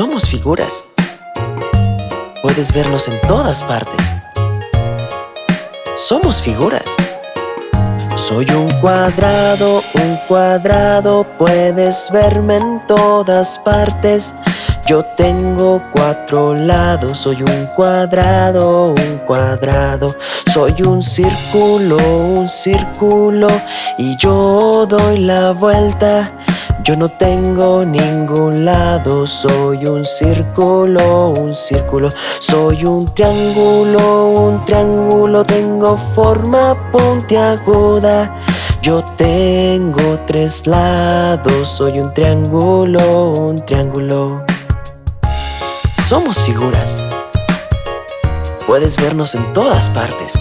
Somos figuras. Puedes vernos en todas partes. Somos figuras. Soy un cuadrado, un cuadrado, puedes verme en todas partes. Yo tengo cuatro lados, soy un cuadrado, un cuadrado. Soy un círculo, un círculo, y yo doy la vuelta. Yo no tengo ningún lado, soy un círculo, un círculo. Soy un triángulo, un triángulo Tengo forma puntiaguda. Yo tengo tres lados, soy un triángulo, un triángulo. Somos figuras. Puedes vernos en todas partes.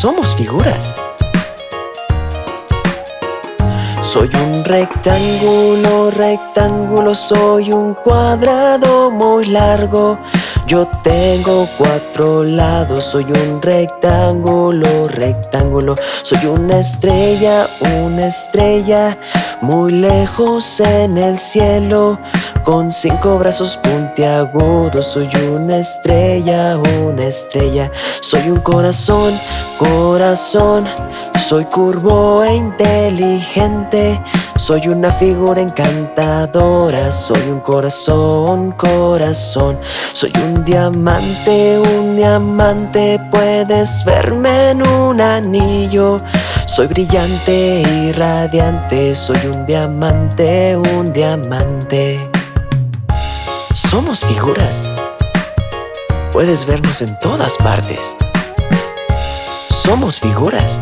Somos figuras soy un rectángulo, rectángulo, soy un cuadrado muy largo. Yo tengo cuatro lados, soy un rectángulo, rectángulo. Soy una estrella, una estrella, muy lejos en el cielo. Con cinco brazos puntiagudos, soy una estrella, una estrella. Soy un corazón, corazón soy curvo e inteligente Soy una figura encantadora Soy un corazón, corazón. Soy un diamante, un diamante Puedes verme en un anillo. Soy brillante y radiante Soy un diamante, un diamante. Somos figuras. Puedes vernos en todas partes. Somos figuras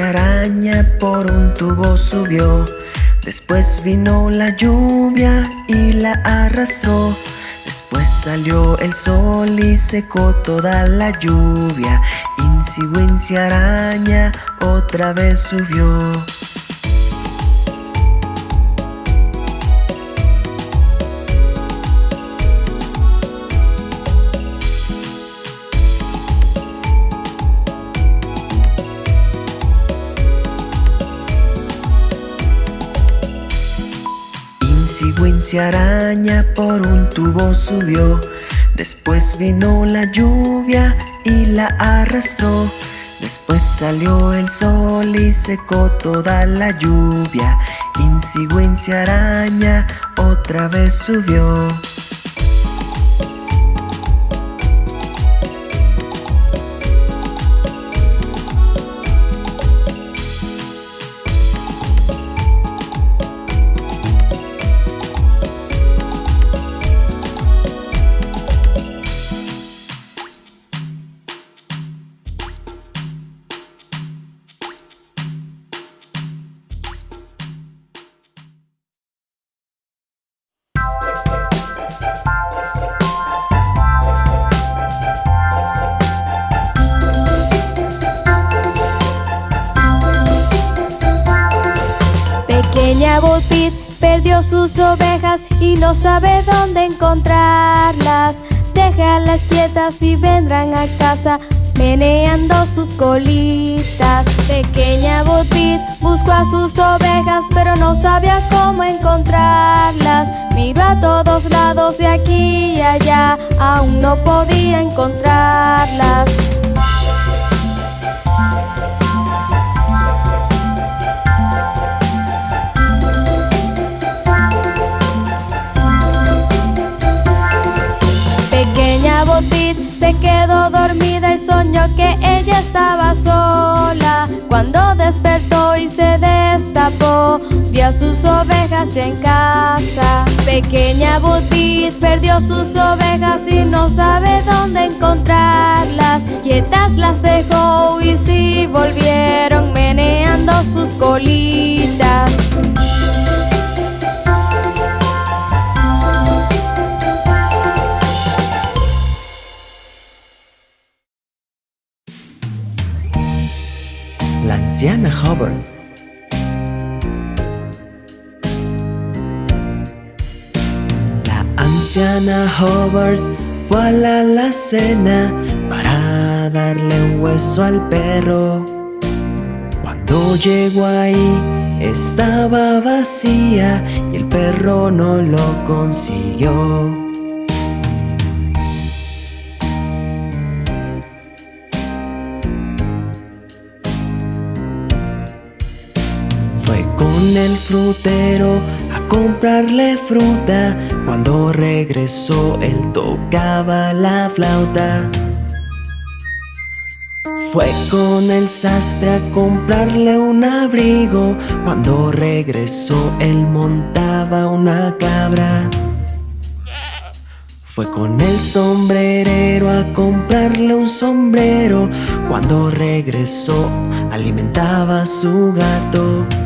Araña por un tubo subió. Después vino la lluvia y la arrastró. Después salió el sol y secó toda la lluvia. Incy Wincy araña otra vez subió Araña por un tubo subió. Después vino la lluvia y la arrastró. Después salió el sol y secó toda la lluvia. Wincy araña otra vez subió no sabe dónde encontrarlas. Déjalas quietas y vendrán a casa meneando sus colitas. Pequeña Botbit buscó a sus ovejas, pero no sabía cómo encontrarlas. Miró a todos lados de aquí y allá, aún no podía encontrarlas. Se quedó dormida y soñó que ella estaba sola. Cuando despertó y se destapó, vio a sus ovejas ya en casa. Pequeña Butit perdió sus ovejas y no sabe dónde encontrarlas. Quietas las dejó y sí volvieron meneando sus colitas. La anciana Hubbard fue a la alacena para darle un hueso al perro. Cuando llegó ahí estaba vacía y el perro no lo consiguió. Con el frutero a comprarle fruta. Cuando regresó él tocaba la flauta. Fue con el sastre a comprarle un abrigo. Cuando regresó él montaba una cabra. Fue con el sombrerero a comprarle un sombrero. Cuando regresó alimentaba a su gato.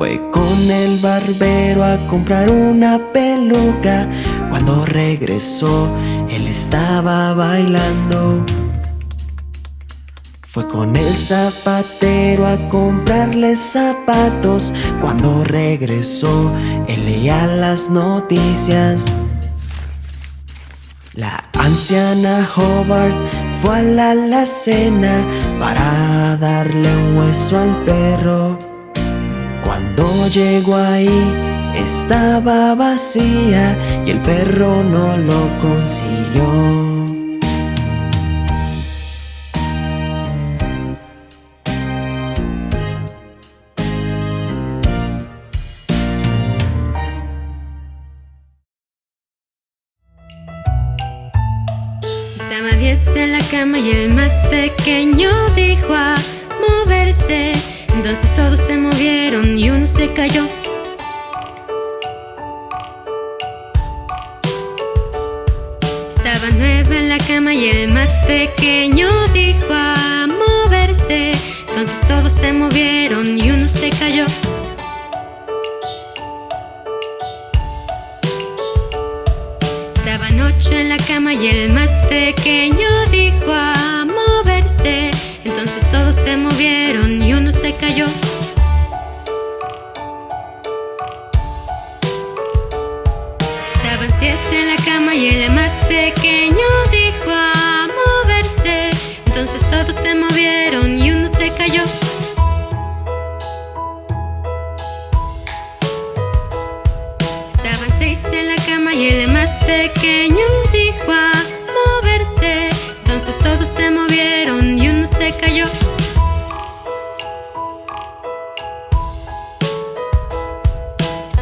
Fue con el barbero a comprar una peluca. Cuando regresó, él estaba bailando. Fue con el zapatero a comprarle zapatos. Cuando regresó, él leía las noticias. La anciana Hobart fue a la alacena para darle un hueso al perro. Cuando llegó ahí estaba vacía y el perro no lo consiguió. Estaba diez en la cama y el más pequeño dijo a moverse. Entonces todos se movieron y uno se cayó. Estaban nueve en la cama y el más pequeño dijo a moverse. Entonces todos se movieron y uno se cayó. Estaban ocho en la cama y el más pequeño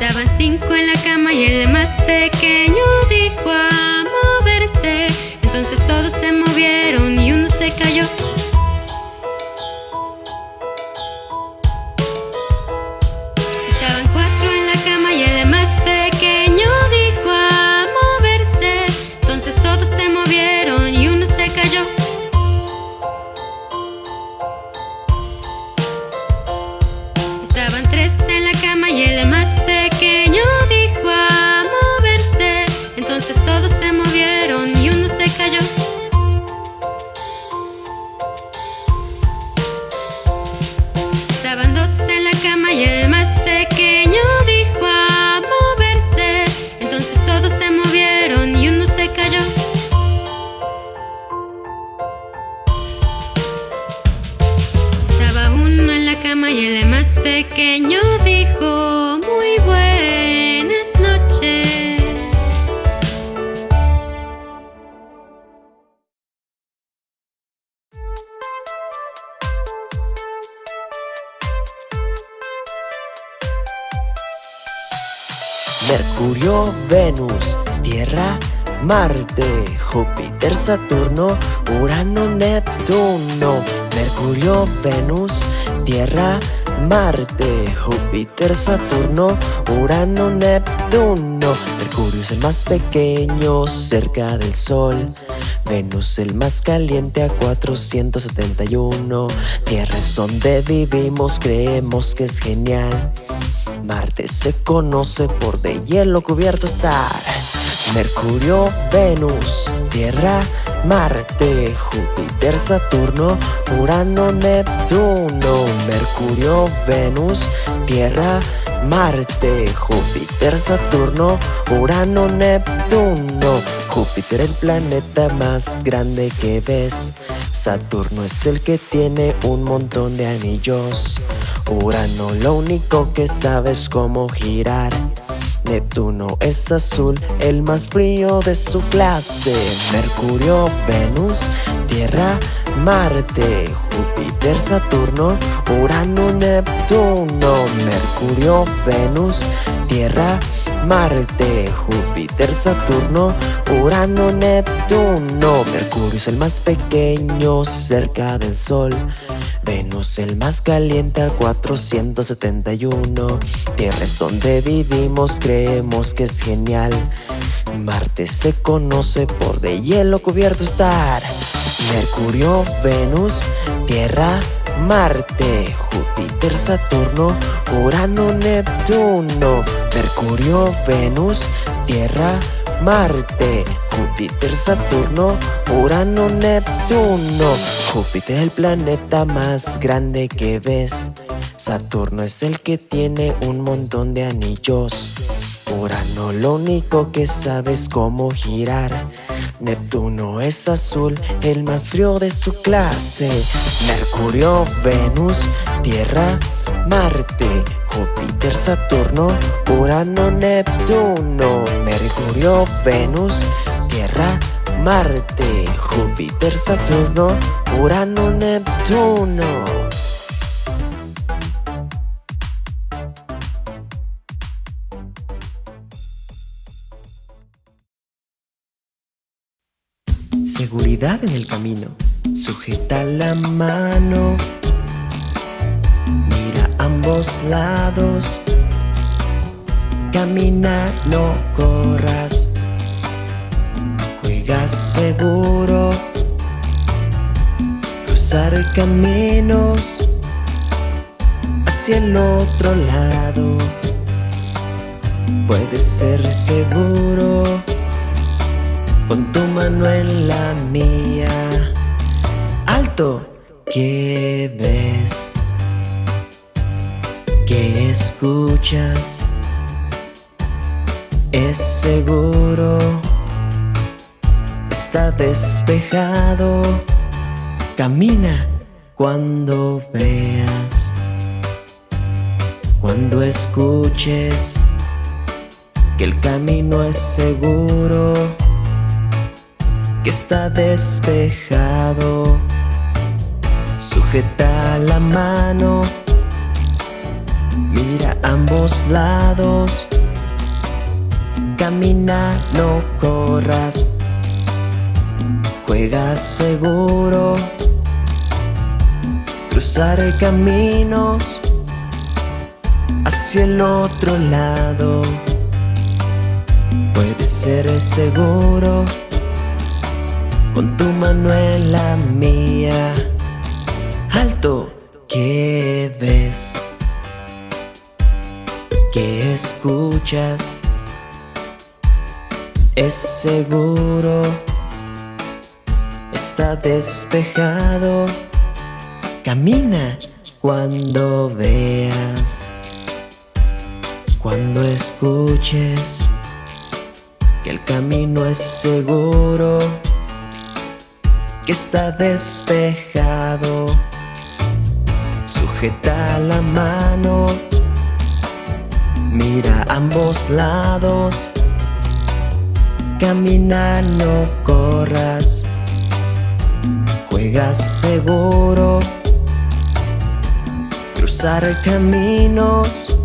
Estaban cinco en la cama y el más pequeño dijo a moverse. Entonces todos se movieron y uno se cayó. Pequeño dijo muy buenas noches. Mercurio, Venus, Tierra, Marte, Júpiter, Saturno, Urano, Neptuno. Mercurio, Venus, Tierra, Marte, Júpiter, Saturno, Urano, Neptuno. Mercurio es el más pequeño cerca del Sol. Venus el más caliente a 471. Tierra es donde vivimos, creemos que es genial. Marte se conoce por de hielo cubierto estar. Mercurio, Venus, Tierra, Júpiter, Saturno, Urano, Neptuno. Mercurio, Venus, Tierra, Marte, Júpiter, Saturno, Urano, Neptuno. Júpiter el planeta más grande que ves. Saturno es el que tiene un montón de anillos. Urano lo único que sabe es cómo girar. Neptuno es azul, el más frío de su clase. Mercurio, Venus, Tierra, Marte, Júpiter, Saturno, Urano, Neptuno. Mercurio, Venus, Tierra, Marte, Júpiter, Saturno, Urano, Neptuno. Mercurio es el más pequeño cerca del Sol. Venus el más caliente a 471 Tierra es donde vivimos, creemos que es genial. Marte se conoce por de hielo cubierto estar. Mercurio, Venus, Tierra, Marte, Júpiter, Saturno, Urano, Neptuno. Mercurio, Venus, Tierra, Marte, Júpiter, Saturno, Urano, Neptuno. Júpiter el planeta más grande que ves. Saturno es el que tiene un montón de anillos. Urano lo único que sabe es cómo girar. Neptuno es azul, el más frío de su clase. Mercurio, Venus, Tierra, Marte, Júpiter, Saturno, Urano, Neptuno, Mercurio, Venus, Tierra, Marte, Júpiter, Saturno, Urano, Neptuno. Seguridad en el camino. Sujeta la mano. Mira ambos lados. Camina, no corras. Juega seguro. Cruzar caminos hacia el otro lado. Puedes ser seguro con tu mano en la mía. Alto, ¿qué ves? ¿Qué escuchas? Es seguro, está despejado. Camina cuando veas, cuando escuches que el camino es seguro que está despejado. Sujeta la mano, mira ambos lados. Camina, no corras. Juega seguro. Cruzar caminos hacia el otro lado. Puede ser seguro con tu mano en la mía. Alto, ¿qué ves? ¿Qué escuchas? Es seguro, está despejado. Camina cuando veas, cuando escuches que el camino es seguro que está despejado. sujeta la mano, mira ambos lados, camina, no corras, juega seguro, cruzar caminos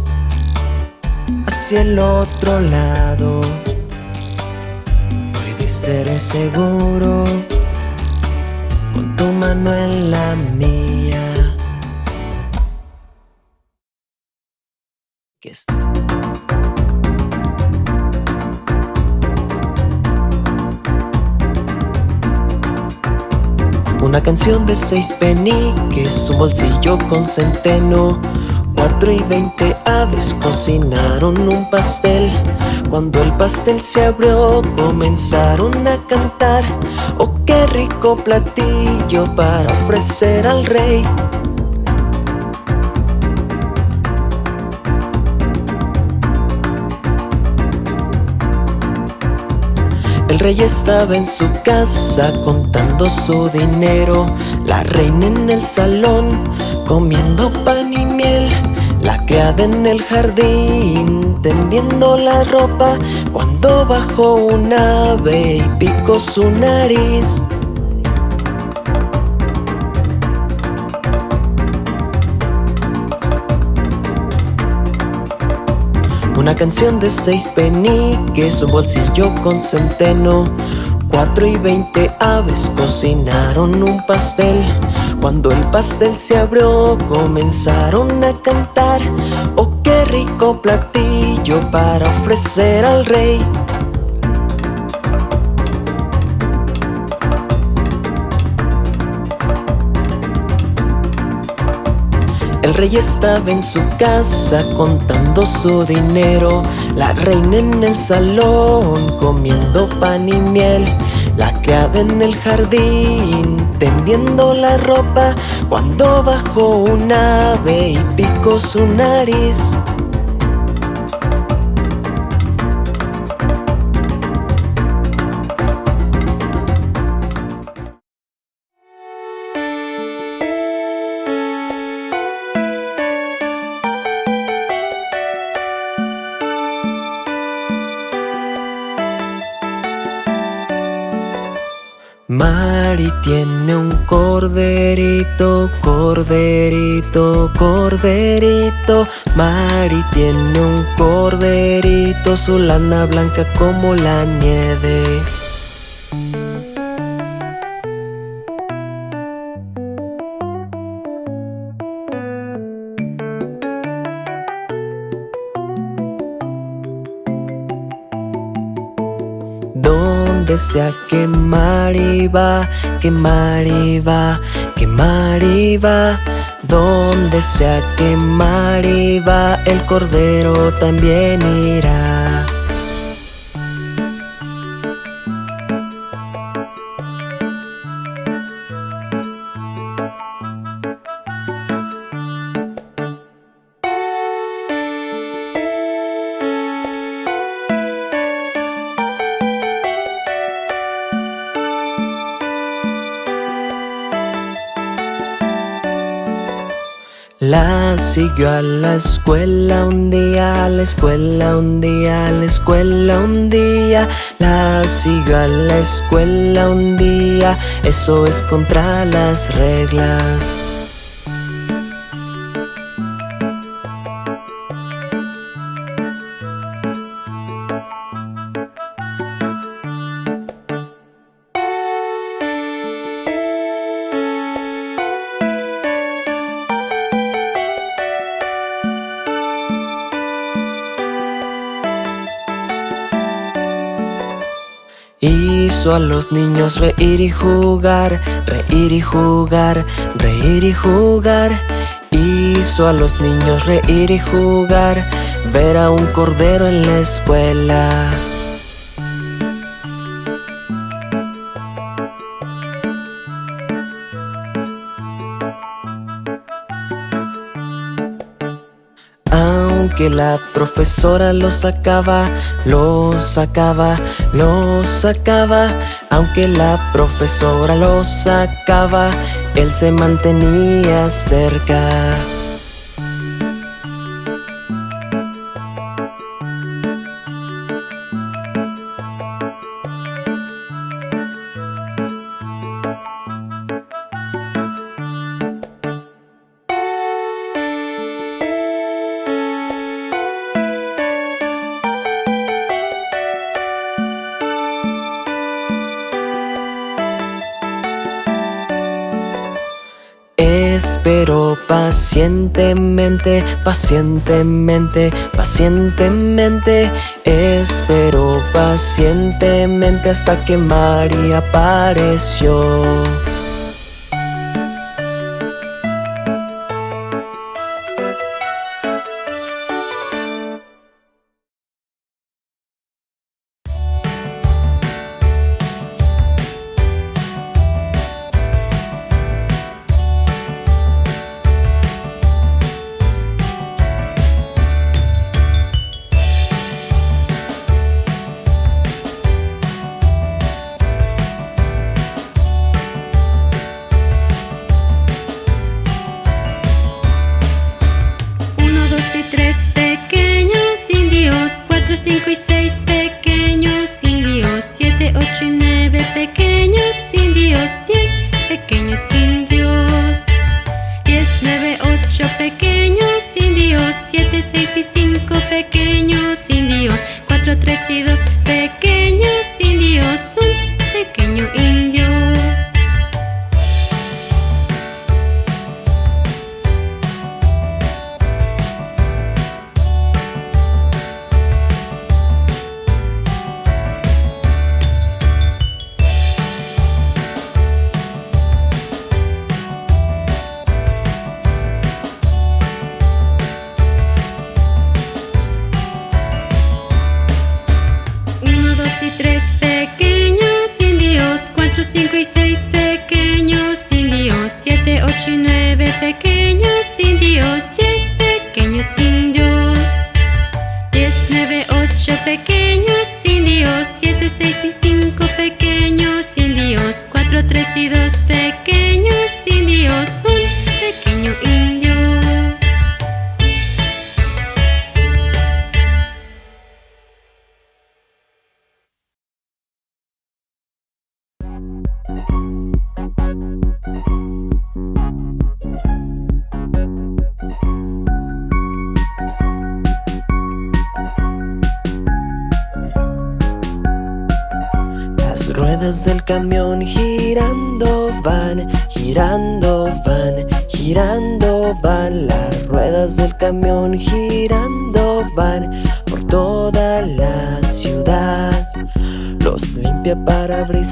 hacia el otro lado, puede ser seguro, con tu mano en la mía. Una canción de seis peniques, un bolsillo con centeno. Cuatro y veinte aves cocinaron un pastel. Cuando el pastel se abrió comenzaron a cantar. Oh, qué rico platillo para ofrecer al rey El rey estaba en su casa contando su dinero. La reina en el salón comiendo pan y miel. La criada en el jardín tendiendo la ropa. Cuando bajó un ave y picó su nariz Una canción de seis peniques, un bolsillo con centeno. Cuatro y veinte aves cocinaron un pastel. Cuando el pastel se abrió comenzaron a cantar. Oh, qué rico platillo para ofrecer al rey El rey estaba en su casa contando su dinero. La reina en el salón comiendo pan y miel. La criada en el jardín tendiendo la ropa. Cuando bajó un ave y picó su nariz Mari tiene un corderito, corderito, corderito. Mari tiene un corderito, su lana blanca como la nieve. Donde sea que Mari va, que Mari va, que Mari va Donde sea que Mari va, el cordero también irá La siguió a la escuela un día, a la escuela un día, a la escuela un día La siguió a la escuela un día, eso es contra las reglas Hizo a los niños reír y jugar, reír y jugar, reír y jugar. Hizo a los niños reír y jugar, ver a un cordero en la escuela Aunque la profesora lo sacaba, lo sacaba, lo sacaba. Aunque la profesora lo sacaba, él se mantenía cerca Esperó pacientemente, pacientemente, pacientemente Esperó pacientemente hasta que María apareció ruedas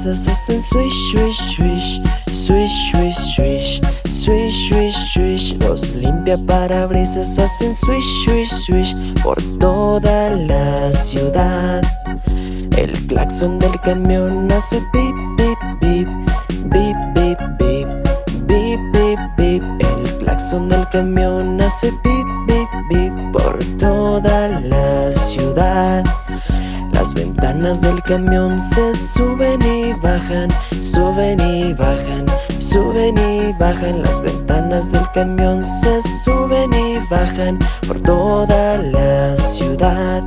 hacen swish, swish, swish Swish, swish, swish Swish, swish, swish Los limpia parabrisas hacen swish, swish, swish Por toda la ciudad. El claxon del camión hace pip, pip, pip bip, bip Bip, bip, bip El claxon del camión hace pip, bip, bip Por toda la ciudad Las ventanas del camión se suben y bajan Suben y bajan Suben y bajan. Las ventanas del camión se suben y bajan Por toda la ciudad.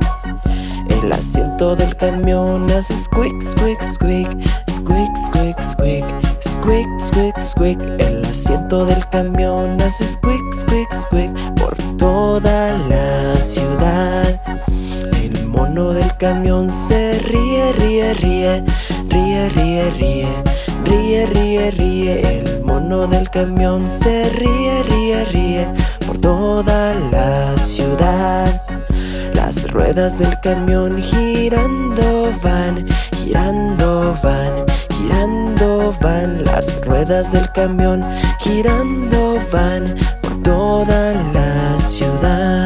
El asiento del camión hace squeak, squeak, squeak Squeak, squeak, squeak Squeak, squeak, squeak El asiento del camión hace squeak, squeak, squeak Por toda la ciudad mono del camión se ríe, ríe, ríe Ríe, ríe, ríe Ríe, ríe, ríe. El mono del camión se ríe, ríe, ríe Por toda la ciudad. Las ruedas del camión girando van, girando van, girando van. Las ruedas del camión girando van por toda la ciudad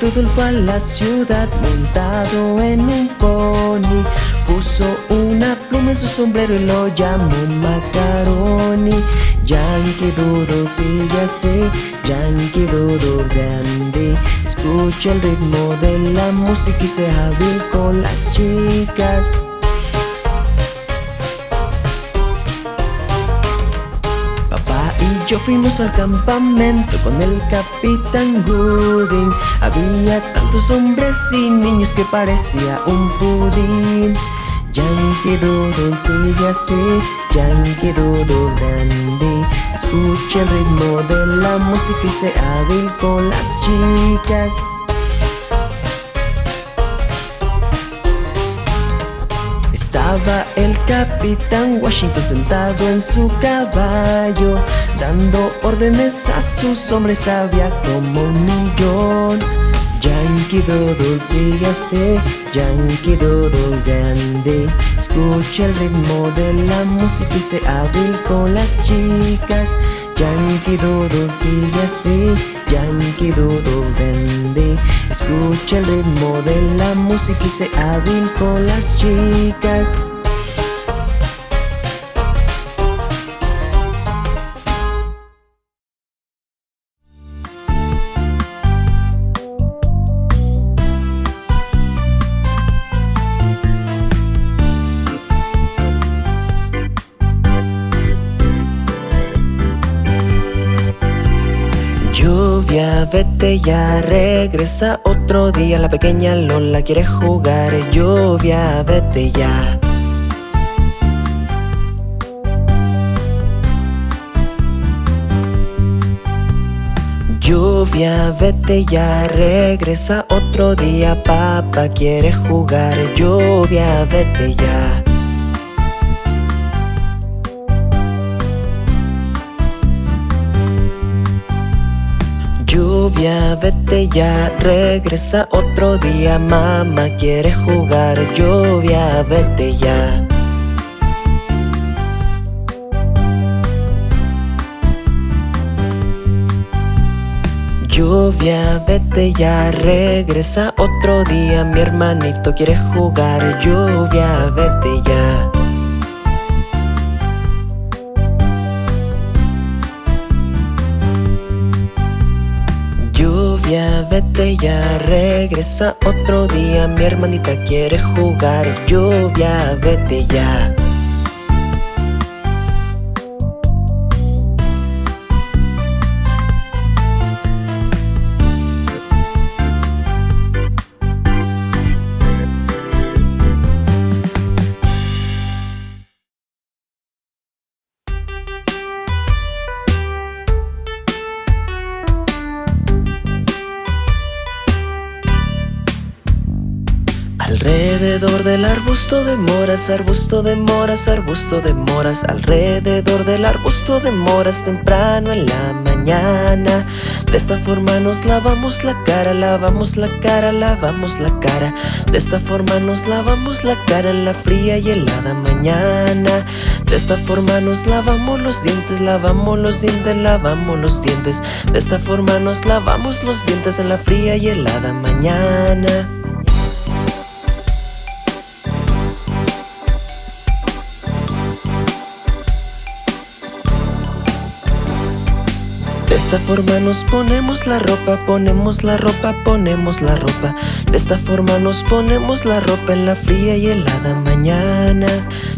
Doodle fue a la ciudad montado en un pony. Puso una pluma en su sombrero y lo llamó Macaroni. Yankee Doodle sigue así, Yankee Doodle grande. Escucha el ritmo de la música y sea hábil con las chicas yo fuimos al campamento con el capitán Gooding. Había tantos hombres y niños que parecía un pudín. Yankee Doodle sigue así, Yankee Doodle Dandy Escuche el ritmo de la música y sé hábil con las chicas El capitán Washington sentado en su caballo Dando órdenes a sus hombres, había como un millón. Yankee Doodle sigue así, Yankee Doodle Dandy Escucha el ritmo de la música y sé hábil con las chicas Yankee Doodle sigue así, Yankee Doodle Dandy. Escucha el ritmo de la música y sé hábil con las chicas Ya, regresa otro día La pequeña Lola quiere jugar Lluvia, vete ya. Lluvia, vete ya, regresa otro día Papá quiere jugar Lluvia, vete ya Lluvia, vete ya, regresa otro día Mamá quiere jugar Lluvia, vete ya. Lluvia, vete ya, regresa otro día Mi hermanito quiere jugar Lluvia, vete ya vete ya, regresa otro día. Mi hermanita quiere jugar Lluvia, vete ya del arbusto de moras, arbusto de moras, arbusto de moras Alrededor del arbusto de moras temprano en la mañana. De esta forma nos lavamos la cara, lavamos la cara, lavamos la cara. De esta forma nos lavamos la cara en la fría y helada mañana. De esta forma nos lavamos los dientes, lavamos los dientes, lavamos los dientes. De esta forma nos lavamos los dientes en la fría y helada mañana esta forma nos ponemos la ropa, ponemos la ropa, ponemos la ropa. De esta forma nos ponemos la ropa en la fría y helada mañana.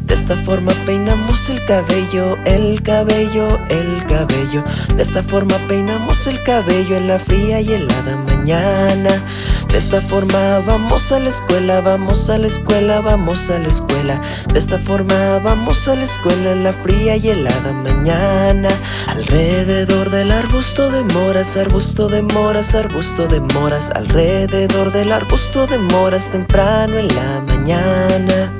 De esta forma peinamos el cabello, el cabello, el cabello. De esta forma peinamos el cabello en la fría y helada mañana De esta forma vamos a la escuela, vamos a la escuela, vamos a la escuela. De esta forma vamos a la escuela en la fría y helada mañana. Alrededor de la arbusto de moras, arbusto de moras, arbusto de moras. Alrededor del arbusto de moras temprano en la mañana